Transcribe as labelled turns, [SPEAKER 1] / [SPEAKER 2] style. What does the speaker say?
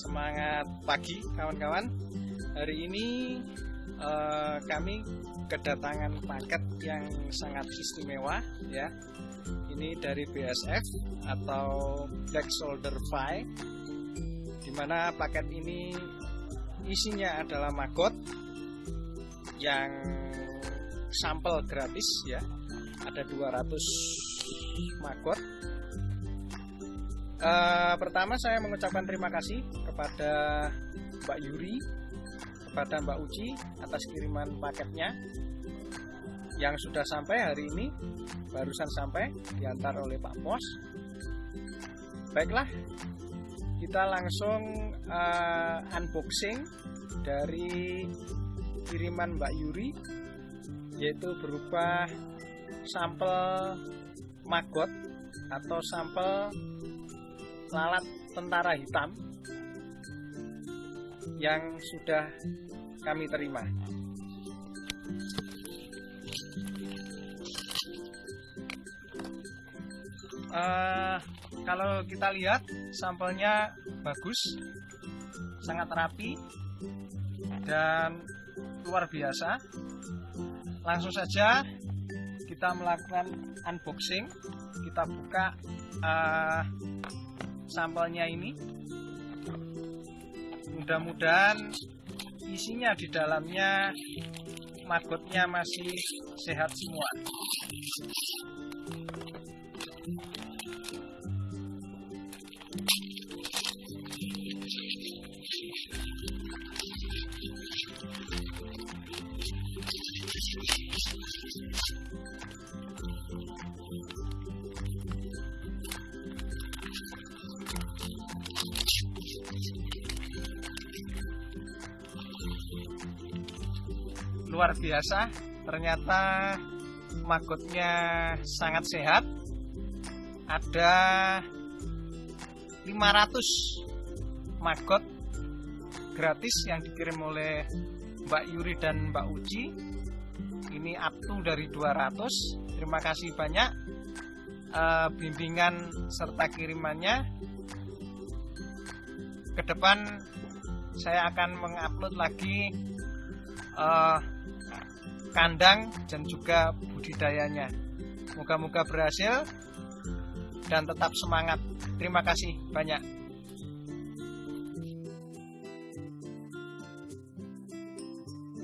[SPEAKER 1] Semangat pagi kawan-kawan. Hari ini eh, kami kedatangan paket yang sangat istimewa ya. Ini dari BSF atau Black Soldier Fi. Di mana paket ini isinya adalah magot yang sampel gratis ya. Ada 200 magot Uh, pertama saya mengucapkan terima kasih kepada Mbak Yuri, kepada Mbak Uci atas kiriman paketnya yang sudah sampai hari ini, barusan sampai diantar oleh Pak Pos. Baiklah, kita langsung uh, unboxing dari kiriman Mbak Yuri, yaitu berupa sampel magot atau sampel lalat tentara hitam yang sudah kami terima. Uh, kalau kita lihat sampelnya bagus, sangat rapi dan luar biasa. Langsung saja kita melakukan unboxing, kita buka uh, sampelnya ini. Mudah-mudahan isinya di dalamnya magotnya masih sehat semua luar biasa. Ternyata magotnya sangat sehat. Ada 500 magot gratis yang dikirim oleh Mbak Yuri dan Mbak Uci. Ini up dari 200 terima kasih banyak uh, bimbingan serta kirimannya. Ke depan saya akan mengupload lagi uh, kandang dan juga budidayanya. Moga-moga berhasil dan tetap semangat. Terima kasih banyak.